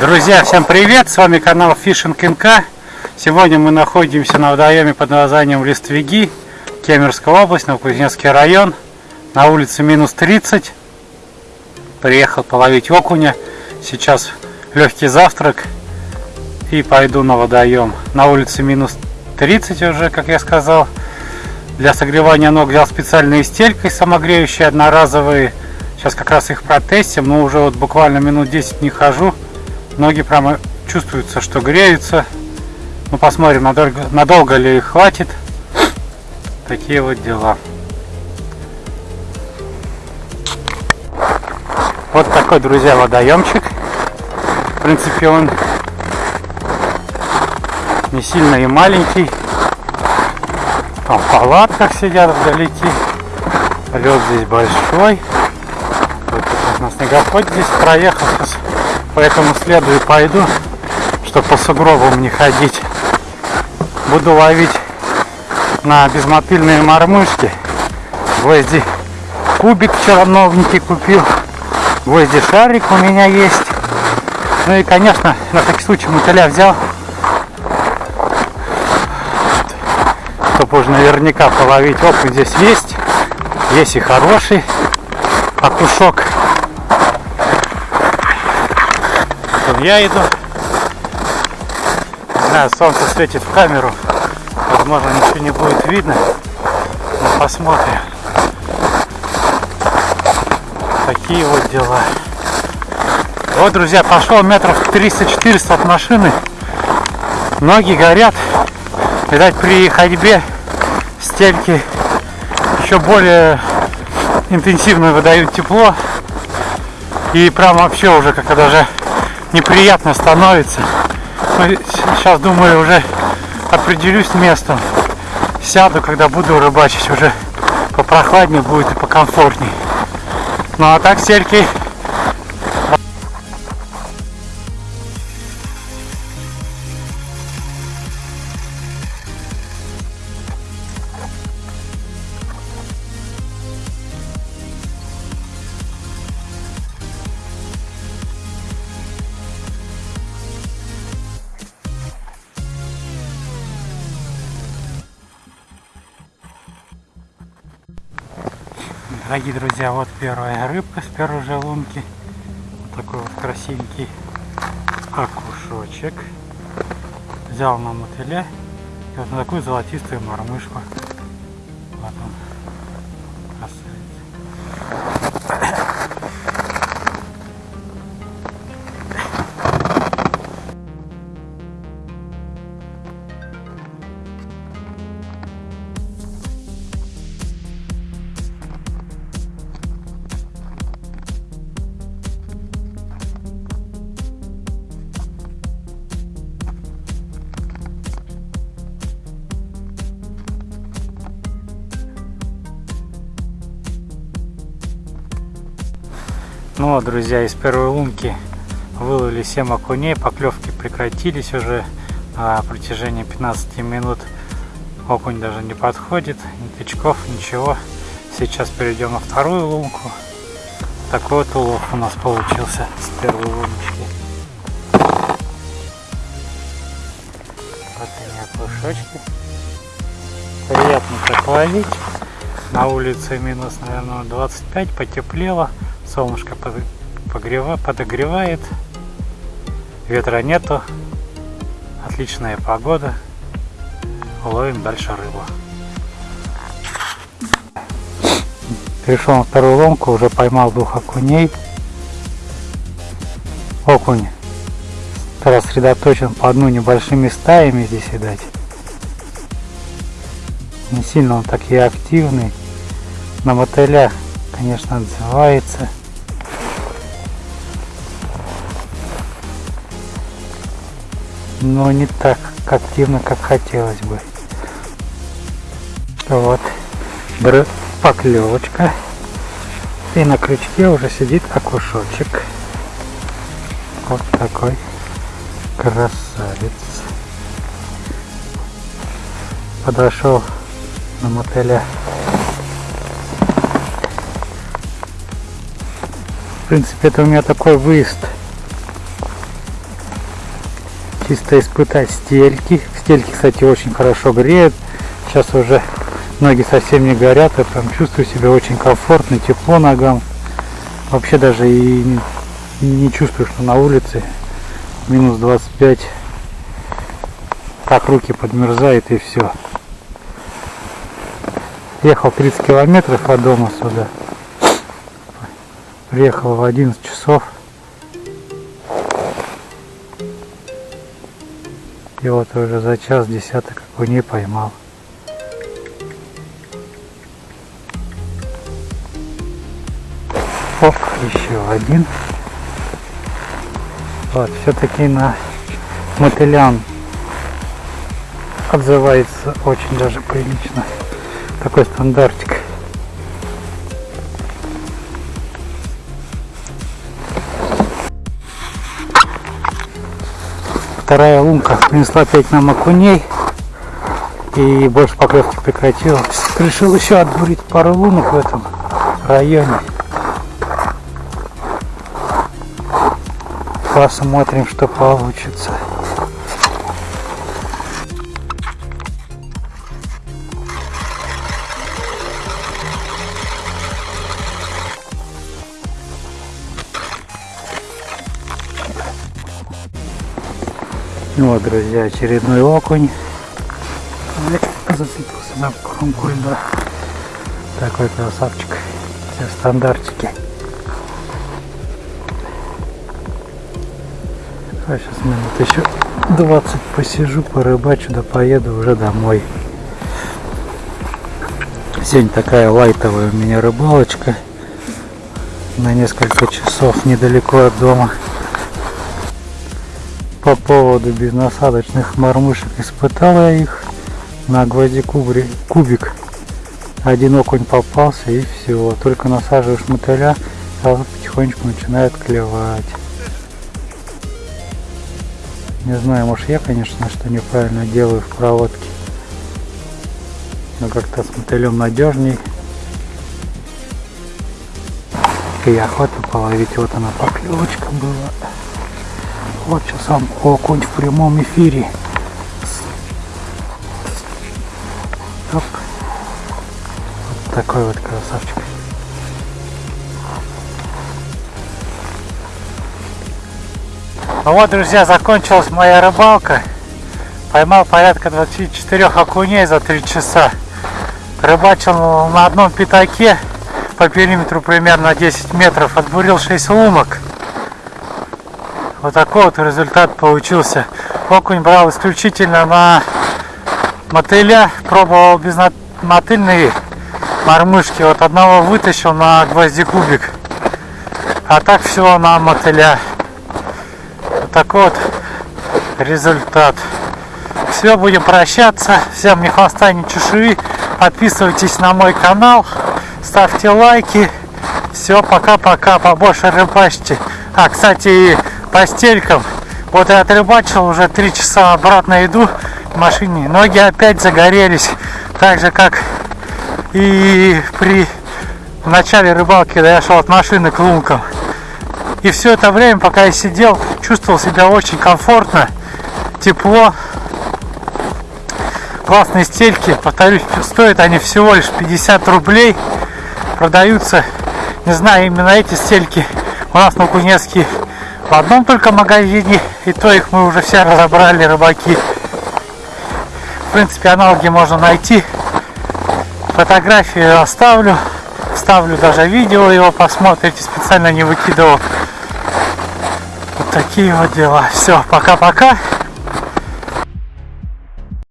Друзья, всем привет! С вами канал Fishing НК. Сегодня мы находимся на водоеме под названием Листвяги, Кемерская область, Новокузнецкий район. На улице минус 30. Приехал половить окуня. Сейчас легкий завтрак и пойду на водоем. На улице минус 30 уже, как я сказал. Для согревания ног взял специальные стельки самогреющие, одноразовые. Сейчас как раз их протестим, но уже вот буквально минут 10 не хожу. Ноги прямо чувствуются, что греются. Ну, посмотрим, надолго, надолго ли их хватит. Такие вот дела. Вот такой, друзья, водоемчик. В принципе, он не сильно и маленький. Там в палатках сидят вдалеке. Лед здесь большой. Вот на снегоход здесь проехал. Сейчас по этому следу и пойду, чтобы по сугробам не ходить. Буду ловить на безмотыльные мормышки. Гвозди кубик вчера новенький купил. Гвозди шарик у меня есть. Ну и, конечно, на всякий случай мотыля взял. Чтобы уже наверняка половить. Окунь здесь есть. Есть и хороший окушок. Я иду. Не знаю, солнце светит в камеру. Возможно, ничего не будет видно. Но посмотрим. Такие вот дела. Вот, друзья, пошел метров 300-400 от машины. Ноги горят. Видать, при ходьбе стельки еще более интенсивно выдают тепло. И прям вообще уже как-то даже неприятно становится. Но сейчас думаю уже определюсь местом. Сяду, когда буду рыбачить, уже попрохладнее будет и покомфортнее. Ну а так сельки Дорогие друзья, вот первая рыбка с первой же лунки. Вот такой вот красивенький окушочек. Взял на мотыля и вот на такую золотистую мормышку. Вот он. Ну вот, друзья, из первой лунки выловили 7 окуней, поклевки прекратились уже на протяжении 15 минут. Окунь даже не подходит, ни тычков, ничего. Сейчас перейдем на вторую лунку. Такой вот улов у нас получился с первой луночки. Вот они окушочки. Приятно так ловить. На улице минус, наверное, 25, потеплело. Солнышко погрева, подогревает. Ветра нету. Отличная погода. Ловим дальше рыбу. Перешел на вторую ломку, уже поймал двух окуней. Окунь рассредоточен по одну небольшими стаями здесь, видать. Не сильно он так и активный. На мотыля, конечно, отзывается. Но не так активно, как хотелось бы. Вот, поклевочка. И на крючке уже сидит окушочек. Вот такой красавец. Подошел на мотыля. В принципе, это у меня такой выезд чисто испытать стельки. Стельки, кстати, очень хорошо греют. Сейчас уже ноги совсем не горят, я прям чувствую себя очень комфортно, тепло ногам. Вообще даже и не чувствую, что на улице минус 25. Так руки подмерзают и все. Ехал 30 километров от дома сюда. Приехал в 11 часов. И вот уже за час десяток окуней поймал. Оп, еще один. Вот, все-таки на мотылян отзывается очень даже прилично. Такой стандартик. Вторая лунка принесла 5 нам окуней. И больше поклевки прекратилось. Решил еще отбурить пару лунок в этом районе. Посмотрим, что получится. Вот, друзья, очередной окунь. Зацепился на кромку льда. Такой красавчик. Все стандартики. А сейчас минут еще 20 посижу, порыбачу, да поеду уже домой. Сегодня такая лайтовая у меня рыбалочка. На несколько часов недалеко от дома. По поводу безнасадочных мормышек испытал я их на гвозди кубик. Один окунь попался и все. Только насаживаешь мотыля, сразу потихонечку начинает клевать. Не знаю, может я, конечно, что неправильно делаю в проводке. Но как-то с мотылем надежней. И охота половить. Вот она поклевочка была. Вот сейчас сам окунь в прямом эфире. Оп. Вот такой вот красавчик. Ну вот, друзья, закончилась моя рыбалка. Поймал порядка 24 окуней за 3 часа. Рыбачил на одном пятаке по периметру примерно 10 метров. Отбурил 6 лумок. Вот такой вот результат получился. Окунь брал исключительно на мотыля. Пробовал без мотыльные мормышки. Вот одного вытащил на гвозди кубик. А так все на мотыля такой вот результат. Все, будем прощаться. Всем ни хвоста, ни чешуи. Подписывайтесь на мой канал, ставьте лайки. Все, пока-пока, побольше рыбачьте. А, кстати, по стелькам. Вот я отрыбачил, уже три часа обратно иду в машине. Ноги опять загорелись. Так же, как и при начале рыбалки, когда я шел от машины к лункам. И все это время, пока я сидел, чувствовал себя очень комфортно, тепло. Классные стельки, повторюсь, стоят они всего лишь 50 рублей. Продаются, не знаю, именно эти стельки у нас на Кузнецке в одном только магазине, и то их мы уже все разобрали, рыбаки. В принципе, аналоги можно найти. Фотографии оставлю, ставлю даже видео его, посмотрите, специально не выкидывал такие вот дела. Все, пока-пока.